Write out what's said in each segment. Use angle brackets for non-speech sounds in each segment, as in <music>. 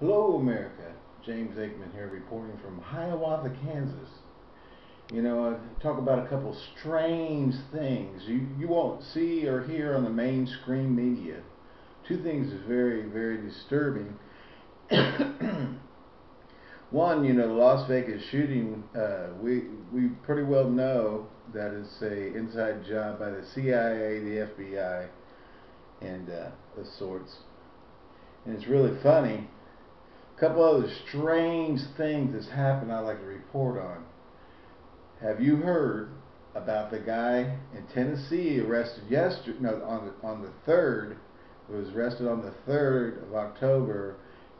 Hello, America. James Aikman here, reporting from Hiawatha, Kansas. You know, I talk about a couple strange things you, you won't see or hear on the mainstream media. Two things is very, very disturbing. <coughs> One, you know, the Las Vegas shooting, uh, we we pretty well know that it's a inside job by the CIA, the FBI, and uh, the sorts. And it's really funny couple other strange things that's happened I'd like to report on. Have you heard about the guy in Tennessee arrested yesterday, no, on the, on the 3rd, was arrested on the 3rd of October,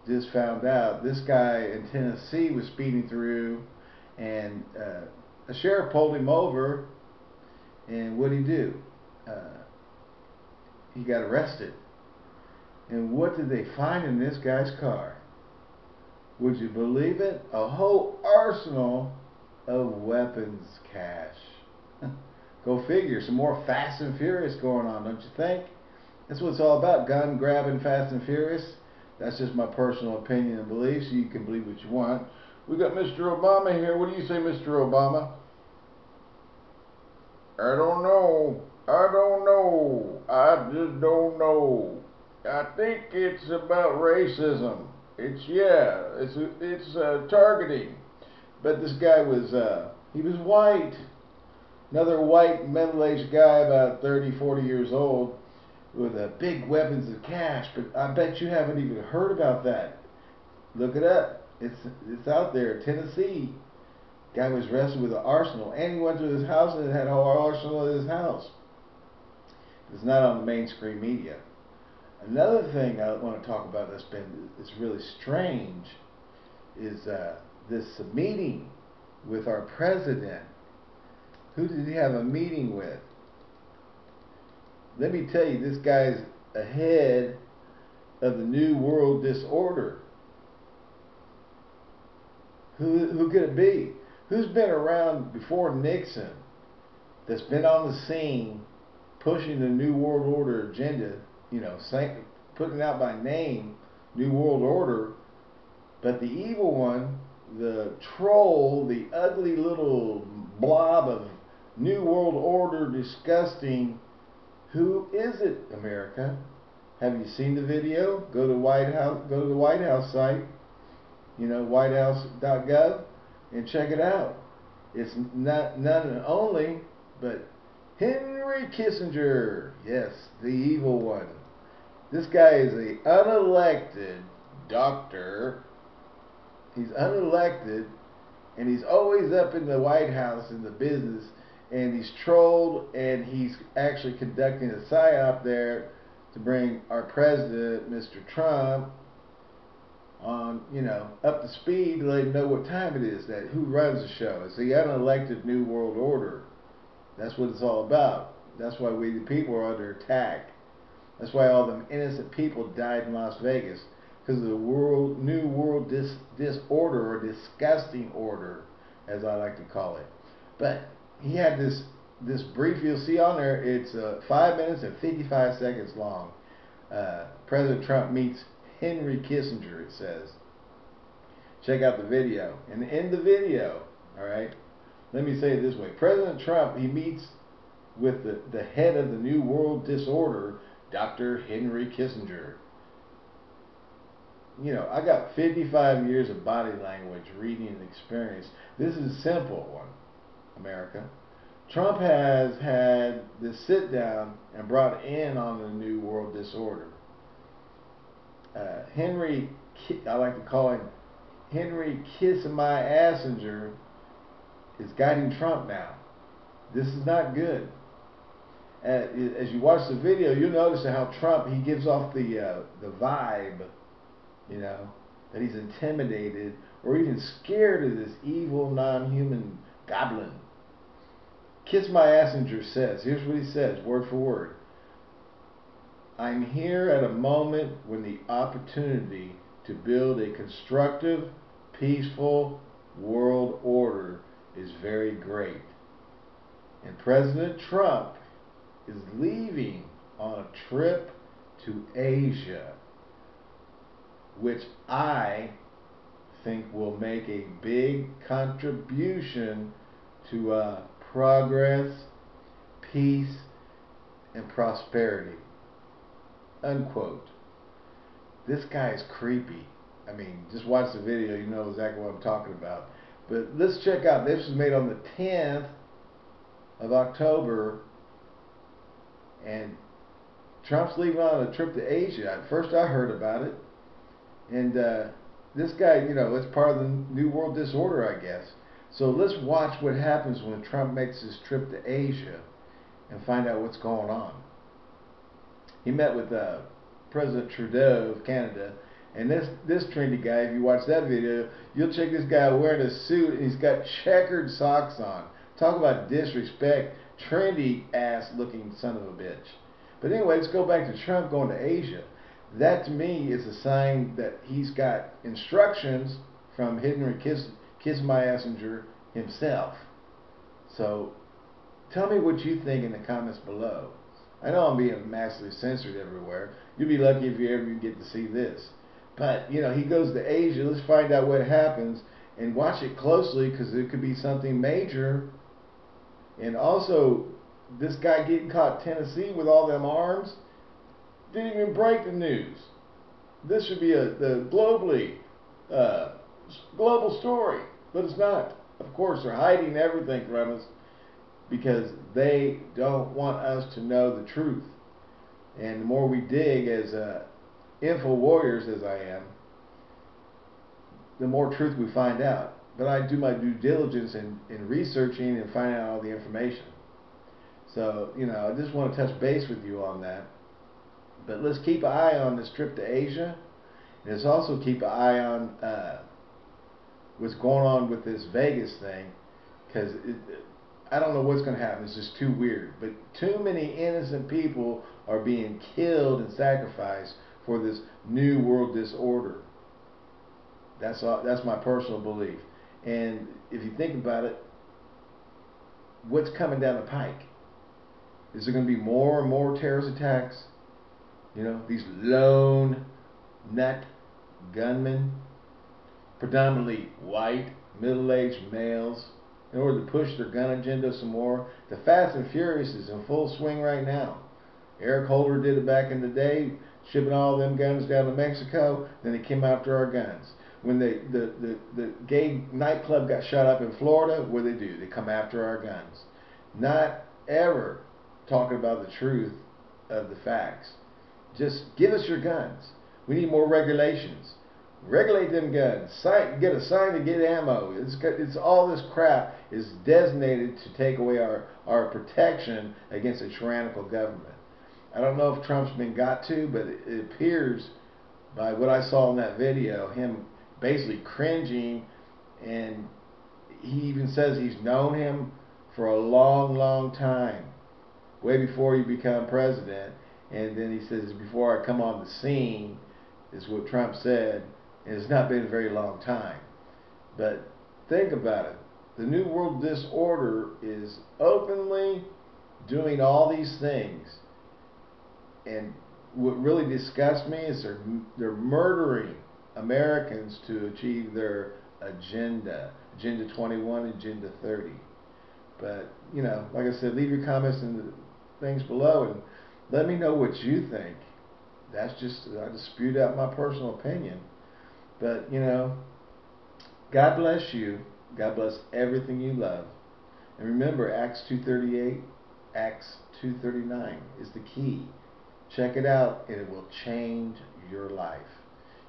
just found out this guy in Tennessee was speeding through and uh, a sheriff pulled him over and what did he do? Uh, he got arrested. And what did they find in this guy's car? Would you believe it? A whole arsenal of weapons cache. <laughs> Go figure. Some more Fast and Furious going on, don't you think? That's what it's all about. Gun grabbing Fast and Furious. That's just my personal opinion and beliefs. You can believe what you want. We got Mr. Obama here. What do you say, Mr. Obama? I don't know. I don't know. I just don't know. I think it's about racism. It's yeah, it's it's uh, targeting. But this guy was uh, he was white. Another white middle-aged guy, about 30, 40 years old, with uh, big weapons of cache. But I bet you haven't even heard about that. Look it up. It's it's out there. Tennessee. Guy was arrested with an arsenal, and he went to his house and had a whole arsenal at his house. It's not on the mainstream media. Another thing I want to talk about that's been is really strange is uh, this meeting with our president. Who did he have a meeting with? Let me tell you, this guy's ahead of the New World Disorder. Who, who could it be? Who's been around before Nixon that's been on the scene pushing the New World Order agenda you know, putting out by name, New World Order, but the evil one, the troll, the ugly little blob of New World Order, disgusting. Who is it, America? Have you seen the video? Go to White House. Go to the White House site. You know, WhiteHouse.gov, and check it out. It's not none only, but Henry Kissinger. Yes, the evil one. This guy is a unelected doctor. He's unelected, and he's always up in the White House in the business, and he's trolled, and he's actually conducting a psyop there to bring our president, Mr. Trump, on, you know, up to speed to let him know what time it is, that who runs the show. It's the unelected New World Order. That's what it's all about. That's why we the people are under attack. That's why all them innocent people died in Las Vegas because of the world, new world dis, disorder or disgusting order, as I like to call it. But he had this this brief. You'll see on there. It's uh, five minutes and 55 seconds long. Uh, President Trump meets Henry Kissinger. It says. Check out the video. And in the video, all right. Let me say it this way: President Trump he meets with the, the head of the New World Disorder Dr. Henry Kissinger. You know, I got 55 years of body language, reading, and experience. This is a simple one, America. Trump has had this sit down and brought in on the New World Disorder. Uh, Henry, I like to call him Henry Kiss My Assinger, is guiding Trump now. This is not good as you watch the video, you'll notice how Trump he gives off the uh, the vibe, you know, that he's intimidated or even scared of this evil non-human goblin. Kiss My Assinger says, here's what he says, word for word. I'm here at a moment when the opportunity to build a constructive, peaceful world order is very great. And President Trump is leaving on a trip to Asia. which I think will make a big contribution to uh, progress, peace, and prosperity. Unquote. This guy is creepy. I mean, just watch the video, you know exactly what I'm talking about. But let's check out. This was made on the 10th of October, and Trump's leaving on a trip to Asia. At first, I heard about it, and uh, this guy, you know, it's part of the New World Disorder, I guess. So let's watch what happens when Trump makes his trip to Asia and find out what's going on. He met with uh, President Trudeau of Canada, and this this trendy guy, if you watch that video, you'll check this guy wearing a suit and he's got checkered socks on. Talk about disrespect, trendy ass looking son of a bitch. But anyway, let's go back to Trump going to Asia. That to me is a sign that he's got instructions from Henry Kiss, Kissinger himself. So tell me what you think in the comments below. I know I'm being massively censored everywhere. You'll be lucky if you ever get to see this. But, you know, he goes to Asia. Let's find out what happens and watch it closely because it could be something major. And also, this guy getting caught Tennessee with all them arms didn't even break the news. This should be a the globally uh, global story, but it's not. Of course, they're hiding everything from us because they don't want us to know the truth. And the more we dig as uh, info warriors, as I am, the more truth we find out. But I do my due diligence in, in researching and finding out all the information. So, you know, I just want to touch base with you on that. But let's keep an eye on this trip to Asia. And let's also keep an eye on uh, what's going on with this Vegas thing. Because I don't know what's going to happen. It's just too weird. But too many innocent people are being killed and sacrificed for this new world disorder. That's all, that's my personal belief. And if you think about it, what's coming down the pike? Is there going to be more and more terrorist attacks? You know, these lone nut gunmen, predominantly white, middle-aged males, in order to push their gun agenda some more. The Fast and Furious is in full swing right now. Eric Holder did it back in the day, shipping all them guns down to Mexico. Then they came after our guns. When they, the, the, the gay nightclub got shut up in Florida, what do they do? They come after our guns. Not ever talking about the truth of the facts. Just give us your guns. We need more regulations. Regulate them guns. Sign, get a sign to get ammo. It's, it's all this crap is designated to take away our, our protection against a tyrannical government. I don't know if Trump's been got to, but it appears by what I saw in that video, him basically cringing, and he even says he's known him for a long, long time, way before he become president. And then he says, before I come on the scene, is what Trump said, and it's not been a very long time. But think about it. The New World Disorder is openly doing all these things and what really disgusts me is they're they're murdering Americans to achieve their agenda, Agenda 21, Agenda 30. But you know, like I said, leave your comments in the things below and let me know what you think. That's just I just spewed out my personal opinion. But you know, God bless you. God bless everything you love. And remember, Acts 2:38, Acts 2:39 is the key. Check it out and it will change your life.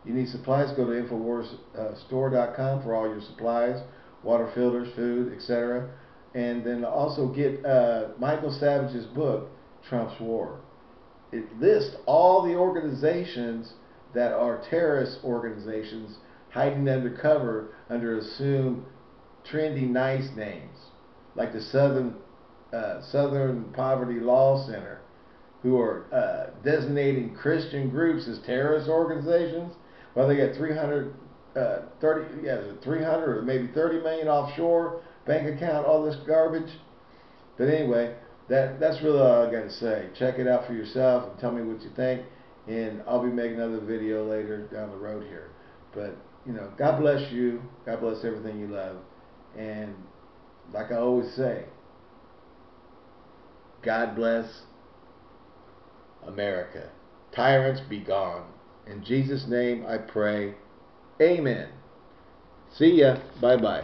You need supplies, go to InfoWarsStore.com for all your supplies, water filters, food, etc. And then also get uh, Michael Savage's book, Trump's War. It lists all the organizations that are terrorist organizations hiding undercover under assumed trendy nice names, like the Southern uh, Southern Poverty Law Center, who are uh, designating Christian groups as terrorist organizations. Well, they got 300, uh, 30, yeah, 300 or maybe 30 million offshore bank account, all this garbage. But anyway, that that's really all I got to say. Check it out for yourself and tell me what you think. and I'll be making another video later down the road here. But you know, God bless you. God bless everything you love. And like I always say, God bless America. Tyrants be gone. In Jesus' name I pray. Amen. See ya. Bye bye.